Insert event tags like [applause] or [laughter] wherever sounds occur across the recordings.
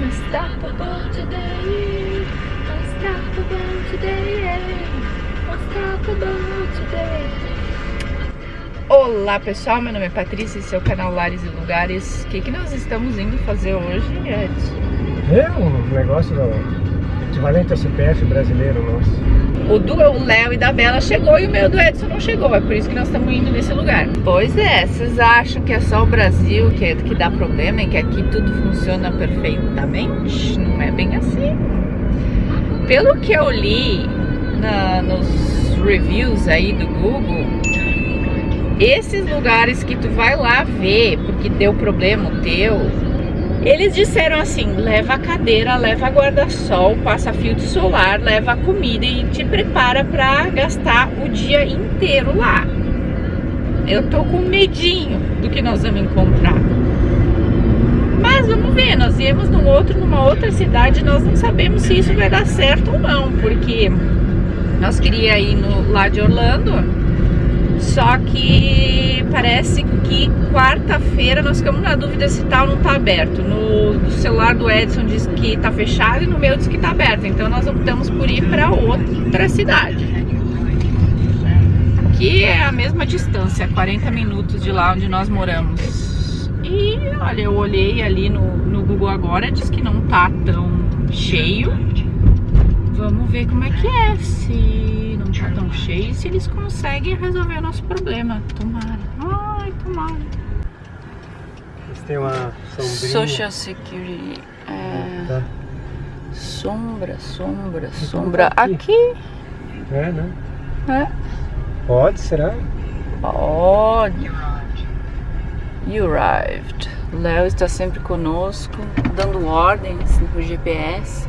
Unstoppable today. Unstoppable today. Unstoppable today. Olá pessoal, meu nome é Patrícia, esse é o canal Lares e Lugares. O que, que nós estamos indo fazer hoje, Edson? É um negócio do equivalente ao CPF brasileiro nosso. O do Léo e da Bela chegou e o meu do Edson não chegou, é por isso que nós estamos indo nesse lugar. Pois é, vocês acham que é só o Brasil que, é, que dá problema e que aqui tudo funciona perfeitamente? Não é bem assim. Pelo que eu li na, nos reviews aí do Google, esses lugares que tu vai lá ver porque deu problema o teu, eles disseram assim, leva a cadeira, leva guarda-sol, passa filtro solar, leva comida e te prepara para gastar o dia inteiro lá. Eu tô com medinho do que nós vamos encontrar. Mas vamos ver, nós íamos num outro, numa outra cidade, nós não sabemos se isso vai dar certo ou não, porque nós queríamos ir no, lá de Orlando, só que parece que quarta-feira nós ficamos na dúvida se tá ou não tá aberto. No celular do Edson diz que tá fechado e no meu diz que tá aberto. Então nós optamos por ir para outra cidade. Que é a mesma distância, 40 minutos de lá onde nós moramos. E olha, eu olhei ali no, no Google agora, diz que não tá tão cheio. Vamos ver como é que é, se não tá tão cheio, se eles conseguem resolver o nosso problema. Tomara. Eles têm uma sombrinha. Social Security. É... Tá. Sombra, sombra, Então sombra. tá aqui. Aqui, É, né? né? Pode, será? Pode. You arrived. Léo está sempre conosco, dando ordens no GPS.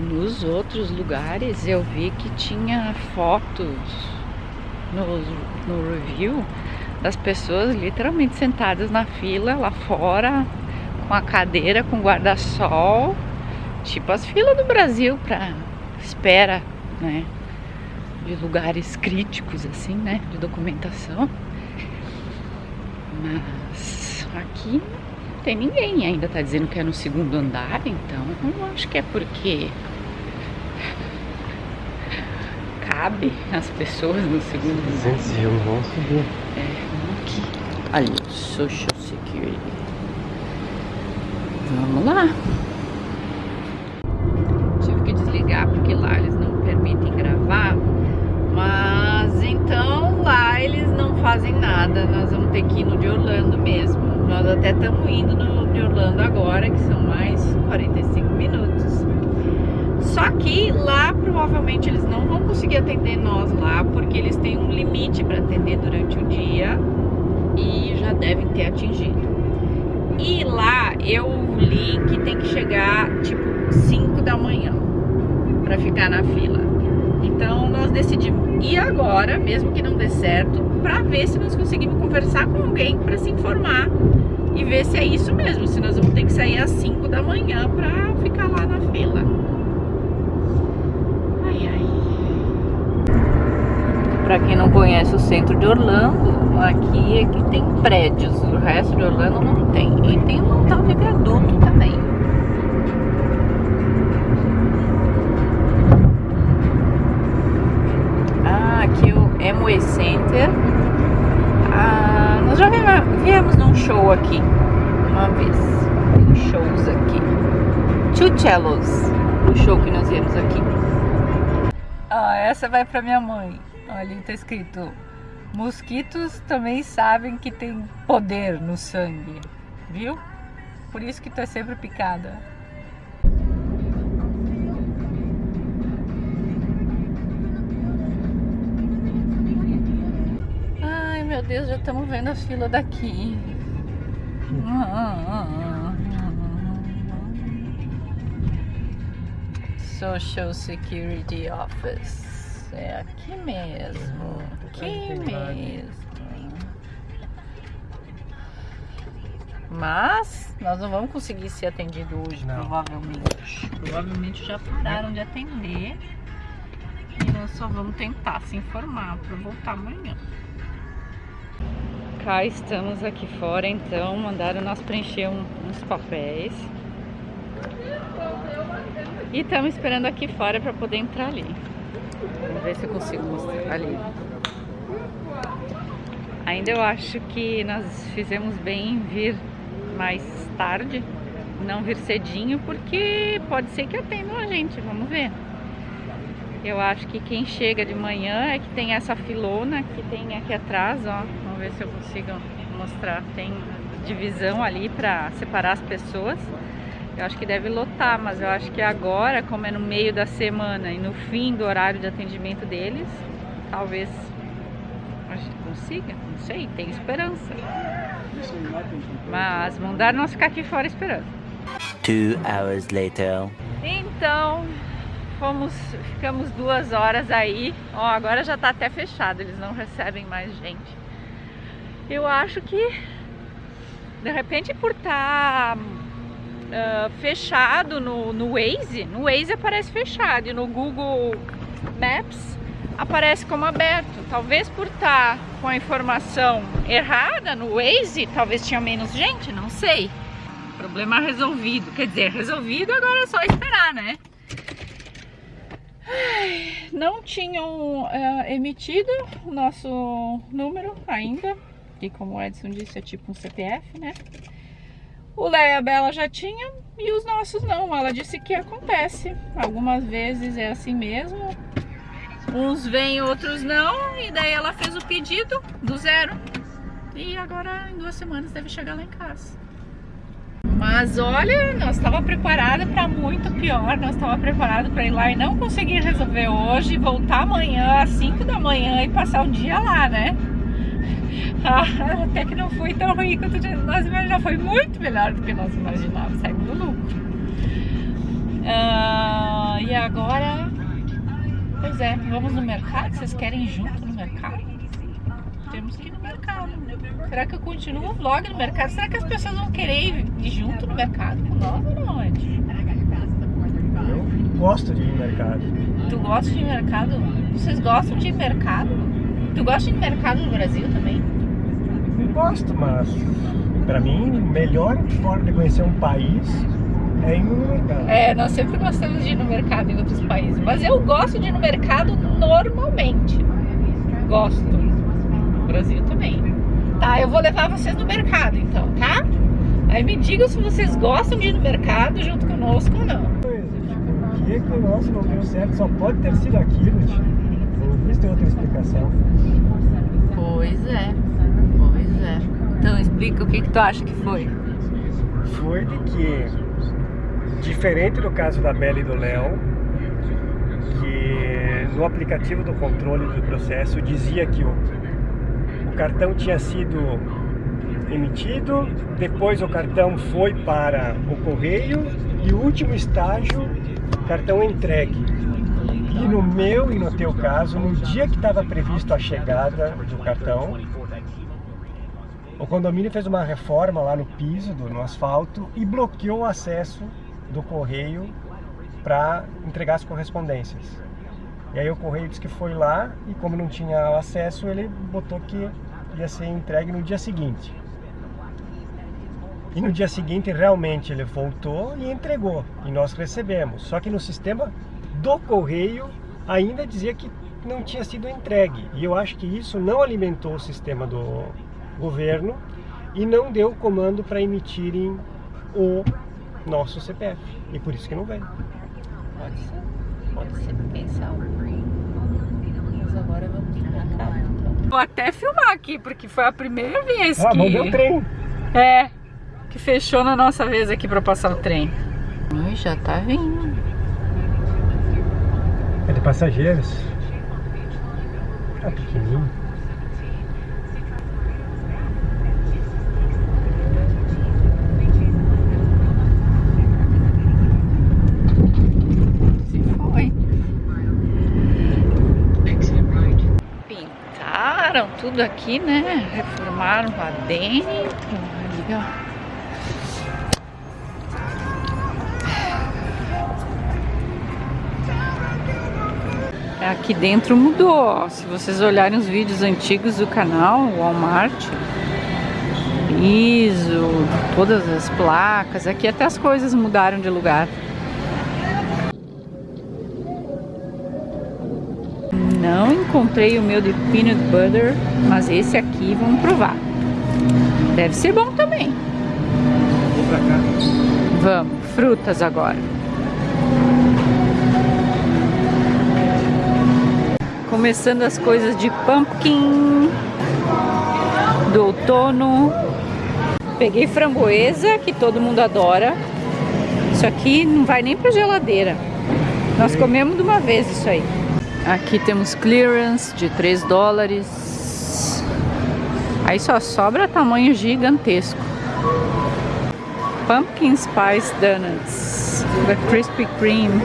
Nos outros lugares eu vi que tinha fotos no, no review das pessoas literalmente sentadas na fila lá fora, com a cadeira, com guarda-sol, tipo as filas do Brasil para espera, né? De lugares críticos, assim, né? De documentação. Mas aqui não tem ninguém ainda, tá dizendo que é no segundo andar, então eu acho que é porque cabe as pessoas no segundo andar. 201, vamos subir. É. Ali, Social Security. Vamos lá. Tive que desligar porque lá eles não permitem gravar. Mas então lá eles não fazem nada. Nós vamos ter que ir no de Orlando mesmo. Nós até estamos indo no de Orlando agora, que são mais 45 minutos. Só que lá provavelmente eles não vão conseguir atender nós lá, porque eles têm um limite para atender durante o dia e já devem ter atingido. E lá eu li que tem que chegar tipo 5 da manhã para ficar na fila. Então nós decidimos ir agora, mesmo que não dê certo, para ver se nós conseguimos conversar com alguém para se informar e ver se é isso mesmo, se nós vamos ter que sair às 5 da manhã para ficar lá na fila. Ai, ai. Pra quem não conhece o centro de Orlando, aqui é que tem prédios, o resto de Orlando não tem. E tem um tal de viaduto também. Ah, aqui o Amway Center. Ah, nós já viemos, num show aqui uma vez. Tem shows aqui. Two Cellos, o show que nós viemos aqui. Ah, essa vai pra minha mãe. Ali tá escrito: Mosquitos também sabem que tem poder no sangue. Viu? Por isso que tu é sempre picada. Ai meu Deus, já estamos vendo a fila daqui. Social Security Office. É aqui mesmo. Aqui mesmo. Mas nós não vamos conseguir ser atendido hoje, Não. provavelmente. Provavelmente já pararam de atender. E nós só vamos tentar se informar para voltar amanhã. cá estamos aqui fora, então mandaram nós preencher um, uns papéis. E estamos esperando aqui fora para poder entrar ali. Vamos ver se eu consigo mostrar ali. Ainda eu acho que nós fizemos bem em vir mais tarde, não vir cedinho, porque pode ser que atendam a gente, vamos ver. Eu acho que quem chega de manhã é que tem essa filona que tem aqui atrás, ó. Vamos ver se eu consigo mostrar. Tem divisão ali para separar as pessoas. Eu acho que deve lotar, mas eu acho que agora, como é no meio da semana e no fim do horário de atendimento deles, talvez a gente consiga, não sei, tem esperança. Mas mandaram nós ficar aqui fora esperando. Two hours later. Então, fomos, ficamos duas horas aí. Ó, agora já tá até fechado, eles não recebem mais gente. Eu acho que, de repente, por estar tá, uh, fechado no, no Waze, no Waze aparece fechado e no Google Maps aparece como aberto. Talvez por estar tá com a informação errada no Waze, talvez tinha menos gente, não sei. Problema resolvido. Quer dizer, resolvido agora é só esperar, né? não tinham uh, emitido o nosso número ainda, que como o Edson disse é tipo um CPF, né? O Léo e a Bela já tinham e os nossos não. Ela disse que acontece. Algumas vezes é assim mesmo. Uns vêm, outros não. E daí ela fez o pedido do zero. E agora em duas semanas deve chegar lá em casa. Mas olha, nós estava preparada para muito pior. Nós estava preparada para ir lá e não conseguir resolver hoje, voltar amanhã às 5 da manhã e passar o dia lá, né? [laughs] Ah, até que não foi tão ruim quanto nós imaginávamos. Foi muito melhor do que nós imaginávamos. Saímos do lucro. Ah, e agora... Pois é, vamos no mercado? Vocês querem ir junto no mercado? Temos que ir no mercado. Será que eu continuo o vlog no mercado? Será que as pessoas vão querer ir junto no mercado com nós ou não, Ed? Eu gosto de ir no mercado. Tu gosta de ir no mercado? Vocês gostam de ir no mercado? Tu gosta de mercado no Brasil também? Gosto, mas pra mim, melhor forma de conhecer um país é ir no mercado. É, nós sempre gostamos de ir no mercado em outros países. Mas eu gosto de ir no mercado normalmente. Gosto. No Brasil também. Tá, eu vou levar vocês no mercado então, tá? Aí me digam se vocês gostam de ir no mercado junto conosco ou não. Por que que o nosso não deu certo? Só pode ter sido aquilo, tio. Tem outra explicação. Pois é, pois é. Então explica o que, que tu acha que foi. Foi de que, diferente do caso da Bela e do Léo, que no aplicativo do controle do processo dizia que o o cartão tinha sido emitido, depois o cartão foi para o correio e o último estágio, cartão entregue. E no meu e no teu caso, no dia que estava previsto a chegada do cartão, o condomínio fez uma reforma lá no piso, do, no asfalto, e bloqueou o acesso do correio para entregar as correspondências. E aí o correio disse que foi lá e como não tinha acesso, ele botou que ia ser entregue no dia seguinte. E no dia seguinte realmente ele voltou e entregou e nós recebemos. Só que no sistema do correio ainda dizia que não tinha sido entregue. E eu acho que isso não alimentou o sistema do governo e não deu o comando para emitirem o nosso CPF. E por isso que não veio. Pode ser. Pode ser pensar. Mas agora vamos cá. Então. Vou até filmar aqui, porque foi a primeira vez ah, que... Ah, o trem. É, que fechou na nossa vez aqui pra passar o trem. Ai, já tá vindo. É de passageiros. Tá pequenininho. tudo aqui, né? Reformaram lá dentro. Ali, ó. Aqui dentro mudou, ó. Se vocês olharem os vídeos antigos do canal, Walmart, ISO, todas as placas. Aqui até as coisas mudaram de lugar. Não encontrei o meu de peanut butter, mas esse aqui vamos provar. Deve ser bom também. Vamos, frutas agora. Começando as coisas de pumpkin do outono. Peguei framboesa, que todo mundo adora. Isso aqui não vai nem pra geladeira. Nós comemos de uma vez isso aí. Aqui temos clearance de 3 dólares. Aí só sobra tamanho gigantesco. Pumpkin Spice Donuts. The Krispy Kreme.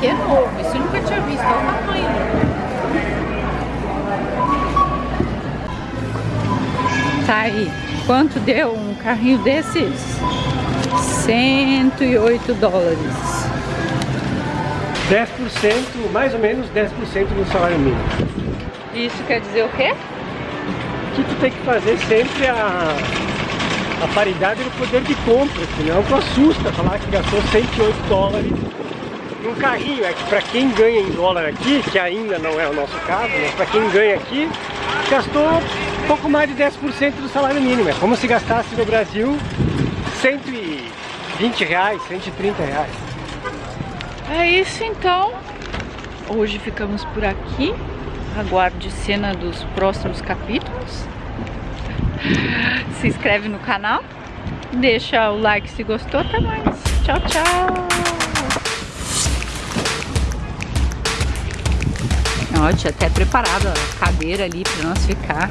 Aqui é novo. Esse eu nunca tinha visto. Olha o tamanho. Tá aí. Quanto deu um carrinho desses? 108 dólares. 10%, mais ou menos 10% do salário mínimo. Isso quer dizer o quê? Que tu tem que fazer sempre a, a paridade do poder de compra, senão tu assusta falar que gastou 108 dólares num carrinho. É que pra quem ganha em dólar aqui, que ainda não é o nosso caso, mas pra quem ganha aqui, gastou pouco mais de 10% do salário mínimo. É como se gastasse no Brasil 120 reais, 130 reais. É isso então. Hoje ficamos por aqui. Aguarde cena dos próximos capítulos. Se inscreve no canal. Deixa o like se gostou. Até mais. Tchau, tchau. Tinha até preparado a cadeira ali para nós ficar.